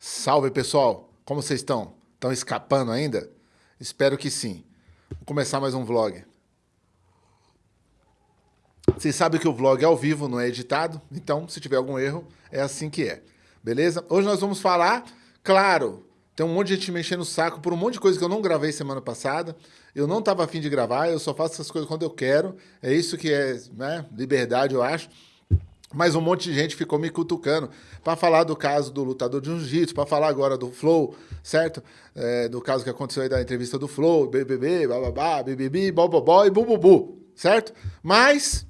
Salve pessoal, como vocês estão? Estão escapando ainda? Espero que sim. Vou começar mais um vlog. Vocês sabem que o vlog é ao vivo, não é editado, então se tiver algum erro, é assim que é. Beleza? Hoje nós vamos falar, claro, tem um monte de gente me enchendo o saco por um monte de coisa que eu não gravei semana passada. Eu não estava afim de gravar, eu só faço essas coisas quando eu quero. É isso que é né, liberdade, eu acho. Mas um monte de gente ficou me cutucando para falar do caso do lutador de jiu-jitsu, para falar agora do Flow, certo? É, do caso que aconteceu aí da entrevista do Flow, BBB, bababá, BBB, bobobó e bububu, certo? Mas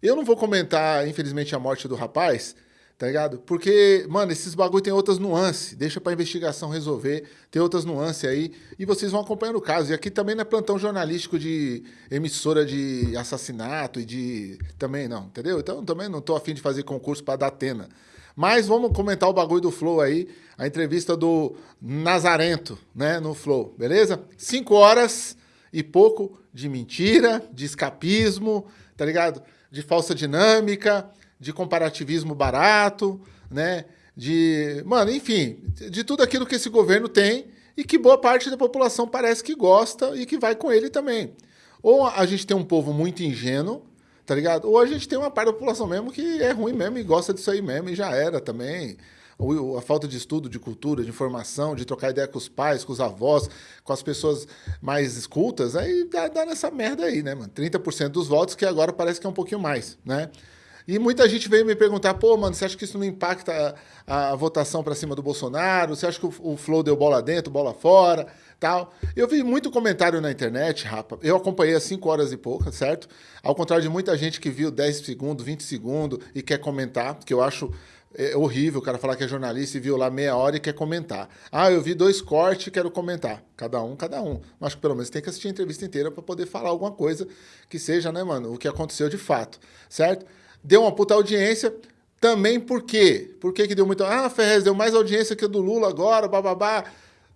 eu não vou comentar, infelizmente, a morte do rapaz, tá ligado? Porque, mano, esses bagulho tem outras nuances. Deixa pra investigação resolver, tem outras nuances aí. E vocês vão acompanhando o caso. E aqui também não é plantão jornalístico de emissora de assassinato e de. Também não, entendeu? Então também não tô afim de fazer concurso pra dar tena. Mas vamos comentar o bagulho do Flow aí, a entrevista do Nazarento, né, no Flow, beleza? Cinco horas e pouco de mentira, de escapismo, tá ligado? De falsa dinâmica, de comparativismo barato, né? De, mano, enfim, de tudo aquilo que esse governo tem e que boa parte da população parece que gosta e que vai com ele também. Ou a gente tem um povo muito ingênuo, tá ligado? Ou a gente tem uma parte da população mesmo que é ruim mesmo e gosta disso aí mesmo e já era também. Ou a falta de estudo, de cultura, de informação, de trocar ideia com os pais, com os avós, com as pessoas mais escultas, aí dá, dá nessa merda aí, né, mano? 30% dos votos, que agora parece que é um pouquinho mais, né? E muita gente veio me perguntar, pô, mano, você acha que isso não impacta a, a votação para cima do Bolsonaro? Você acha que o, o, Flow deu bola dentro, bola fora, tal? Eu vi muito comentário na internet, rapa. Eu acompanhei às 5 horas e poucas, certo? Ao contrário de muita gente que viu 10 segundos, 20 segundos e quer comentar, que eu acho é horrível o cara falar que é jornalista e viu lá meia hora e quer comentar. Ah, eu vi dois cortes e quero comentar. Cada um, cada um. Que pelo menos tem que assistir a entrevista inteira para poder falar alguma coisa que seja, né, mano, o que aconteceu de fato, certo? Deu uma puta audiência. Também por quê? Por que, que deu muito? Ah, Ferrez, deu mais audiência que o do Lula agora, bababá.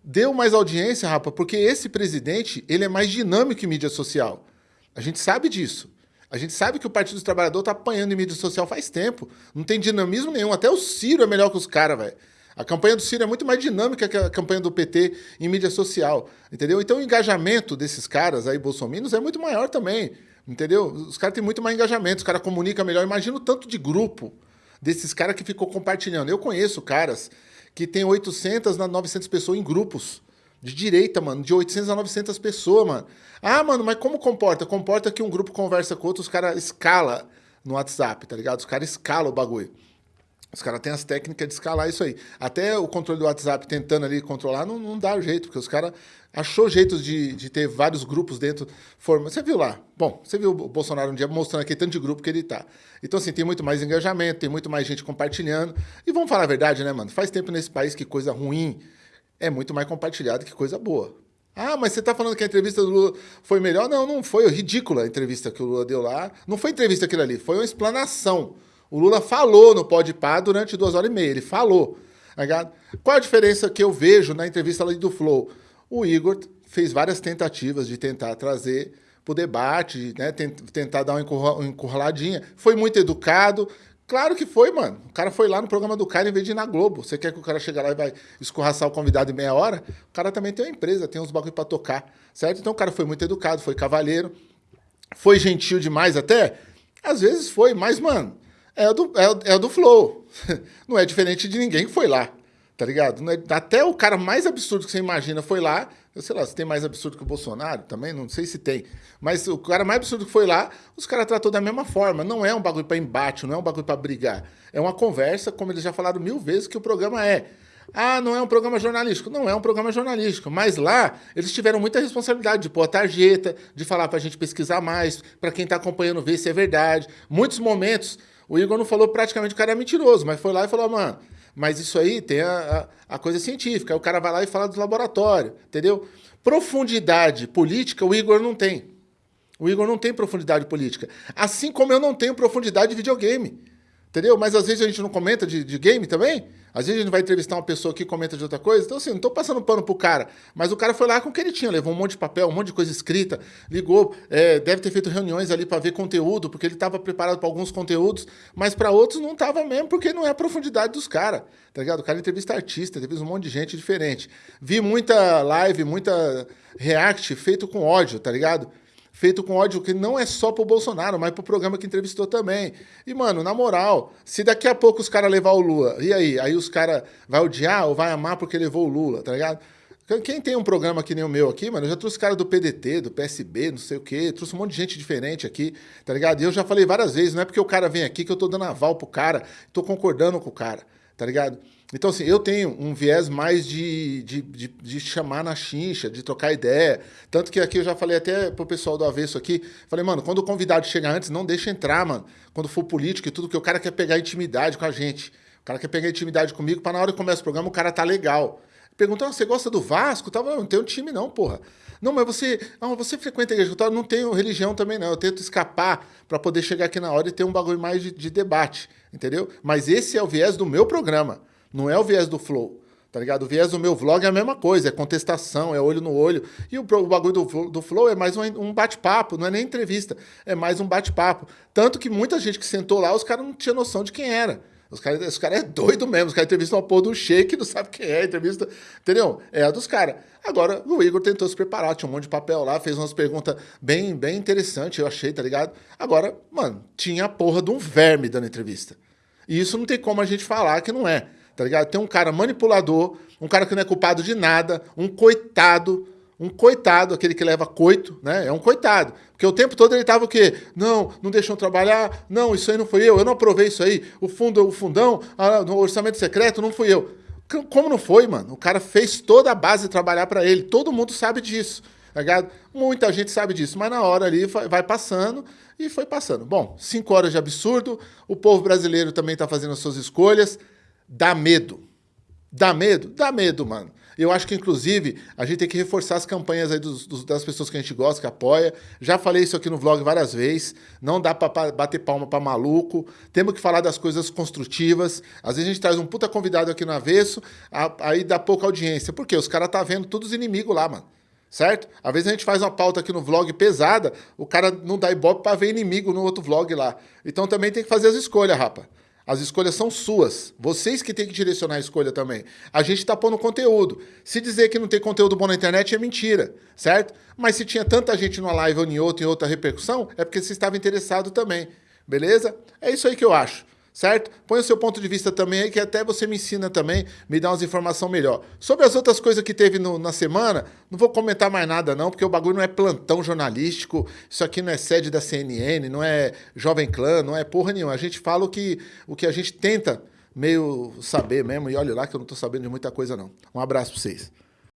Deu mais audiência, rapa, porque esse presidente, ele é mais dinâmico em mídia social. A gente sabe disso. A gente sabe que o Partido dos Trabalhadores tá apanhando em mídia social faz tempo. Não tem dinamismo nenhum. Até o Ciro é melhor que os caras, velho. A campanha do Ciro é muito mais dinâmica que a campanha do PT em mídia social, entendeu? Então o engajamento desses caras aí, bolsominions, é muito maior também. Entendeu? Os caras têm muito mais engajamento, os caras comunicam melhor. Imagina o tanto de grupo desses caras que ficou compartilhando. Eu conheço caras que tem 800 a 900 pessoas em grupos. De direita, mano. De 800 a 900 pessoas, mano. Ah, mano, mas como comporta? Comporta que um grupo conversa com outro, os caras escala no WhatsApp, tá ligado? Os caras escalam o bagulho. Os caras têm as técnicas de escalar isso aí. Até o controle do WhatsApp tentando ali controlar, não, não dá jeito, porque os caras achou jeitos de, de ter vários grupos dentro. Forma. Você viu lá? Bom, você viu o Bolsonaro um dia mostrando aqui tanto de grupo que ele tá. Então, assim, tem muito mais engajamento, tem muito mais gente compartilhando. E vamos falar a verdade, né, mano? Faz tempo nesse país que coisa ruim é muito mais compartilhada que coisa boa. Ah, mas você está falando que a entrevista do Lula foi melhor? Não, não foi. Ridícula a entrevista que o Lula deu lá. Não foi entrevista aquilo ali, foi uma explanação. O Lula falou no Pode Pá durante duas horas e meia. Ele falou. Tá Qual a diferença que eu vejo na entrevista ali do Flow? O Igor fez várias tentativas de tentar trazer para o debate, né? tentar dar uma encurraladinha. Foi muito educado. Claro que foi, mano. O cara foi lá no programa do cara em vez de ir na Globo. Você quer que o cara chegue lá e vai escorraçar o convidado em meia hora? O cara também tem uma empresa, tem uns bagulho para tocar, certo? Então o cara foi muito educado, foi cavalheiro, foi gentil demais até. Às vezes foi, mas, mano, é do, é, é do flow. Não é diferente de ninguém que foi lá tá ligado? É, até o cara mais absurdo que você imagina foi lá, eu sei lá, se tem mais absurdo que o Bolsonaro também, não sei se tem, mas o cara mais absurdo que foi lá, os caras tratou da mesma forma, não é um bagulho para embate, não é um bagulho para brigar, é uma conversa, como eles já falaram mil vezes que o programa é. Ah, não é um programa jornalístico. Não é um programa jornalístico, mas lá eles tiveram muita responsabilidade de pôr a tarjeta, de falar para a gente pesquisar mais, para quem está acompanhando ver se é verdade. Muitos momentos, o Igor não falou praticamente que o cara é mentiroso, mas foi lá e falou, mano, mas isso aí tem a, a, a coisa científica. Aí o cara vai lá e fala do laboratório, entendeu? Profundidade política o Igor não tem. O Igor não tem profundidade política. Assim como eu não tenho profundidade de videogame. Entendeu? Mas às vezes a gente não comenta de, de game também. Às vezes a gente vai entrevistar uma pessoa que comenta de outra coisa, então assim, não tô passando pano pro cara, mas o cara foi lá com o que ele tinha, levou um monte de papel, um monte de coisa escrita, ligou, é, deve ter feito reuniões ali para ver conteúdo, porque ele estava preparado para alguns conteúdos, mas para outros não tava mesmo, porque não é a profundidade dos caras, tá ligado? O cara entrevista artista, entrevista um monte de gente diferente. Vi muita live, muita react feito com ódio, tá ligado? Feito com ódio que não é só pro Bolsonaro, mas pro programa que entrevistou também. E, mano, na moral, se daqui a pouco os caras levar o Lula, e aí? Aí os caras vai odiar ou vai amar porque levou o Lula, tá ligado? Quem tem um programa que nem o meu aqui, mano, eu já trouxe cara do PDT, do PSB, não sei o quê, trouxe um monte de gente diferente aqui, tá ligado? E eu já falei várias vezes, não é porque o cara vem aqui que eu tô dando aval pro cara, tô concordando com o cara, tá ligado? Então, assim, eu tenho um viés mais de, de, de, de, chamar na chincha, de trocar ideia. Tanto que aqui eu já falei até pro pessoal do avesso aqui, falei, mano, quando o convidado chega antes, não deixa entrar, mano. Quando for político e tudo, que o cara quer pegar intimidade com a gente. O cara quer pegar intimidade comigo, para na hora que começa o programa, o cara tá legal. Perguntou, ah, você gosta do Vasco? Tava, não tenho time não, porra. Não, mas você, não, você frequenta a igreja eu não tenho religião também não. Eu tento escapar para poder chegar aqui na hora e ter um bagulho mais de, de debate, entendeu? Mas esse é o viés do meu programa. Não é o viés do flow. Tá ligado? O viés do meu vlog é a mesma coisa, é contestação, é olho no olho. E o, bagulho do, do Flow é mais um, um bate-papo, não é nem entrevista, é mais um bate-papo. Tanto que muita gente que sentou lá, os caras não tinham noção de quem era. Os caras os cara é doido mesmo, os caras entrevistam uma porra do shake, não sabe quem é, entrevista, entendeu? É a dos caras. Agora, o Igor tentou se preparar, tinha um monte de papel lá, fez umas perguntas bem, bem interessantes, eu achei, tá ligado? Agora, mano, tinha a porra de um verme dando entrevista. E isso não tem como a gente falar que não é tá ligado? Tem um cara manipulador, um cara que não é culpado de nada, um coitado, um coitado, aquele que leva coito, né? É um coitado. Porque o tempo todo ele tava o quê? Não, não deixam trabalhar, não, isso aí não foi eu, eu não aprovei isso aí, o fundo, o fundão, ah, no orçamento secreto não fui eu. Como não foi, mano? O cara fez toda a base trabalhar para ele, todo mundo sabe disso, tá ligado? Muita gente sabe disso, mas na hora ali vai passando e foi passando. Bom, cinco horas de absurdo, o povo brasileiro também está fazendo as suas escolhas, Dá medo. Dá medo? Dá medo, mano. Eu acho que, inclusive, a gente tem que reforçar as campanhas aí dos, dos, das pessoas que a gente gosta, que apoia. Já falei isso aqui no vlog várias vezes. Não dá para bater palma para maluco. Temos que falar das coisas construtivas. Às vezes a gente traz um puta convidado aqui no avesso, aí dá pouca audiência. Por quê? Os caras tá vendo todos os inimigos lá, mano. Certo? Às vezes a gente faz uma pauta aqui no vlog pesada, o cara não dá ibope para ver inimigo no outro vlog lá. Então também tem que fazer as escolhas, rapa. As escolhas são suas. Vocês que têm que direcionar a escolha também. A gente está pondo conteúdo. Se dizer que não tem conteúdo bom na internet é mentira, certo? Mas se tinha tanta gente numa live ou em outra, em outra repercussão, é porque você estava interessado também. Beleza? É isso aí que eu acho certo? Põe o seu ponto de vista também aí, que até você me ensina também, me dá umas informações melhor. Sobre as outras coisas que teve no, na semana, não vou comentar mais nada não, porque o bagulho não é plantão jornalístico, isso aqui não é sede da CNN, não é Jovem Clã, não é porra nenhuma. A gente fala o que, o que a gente tenta meio saber mesmo, e olha lá que eu não tô sabendo de muita coisa não. Um abraço para vocês.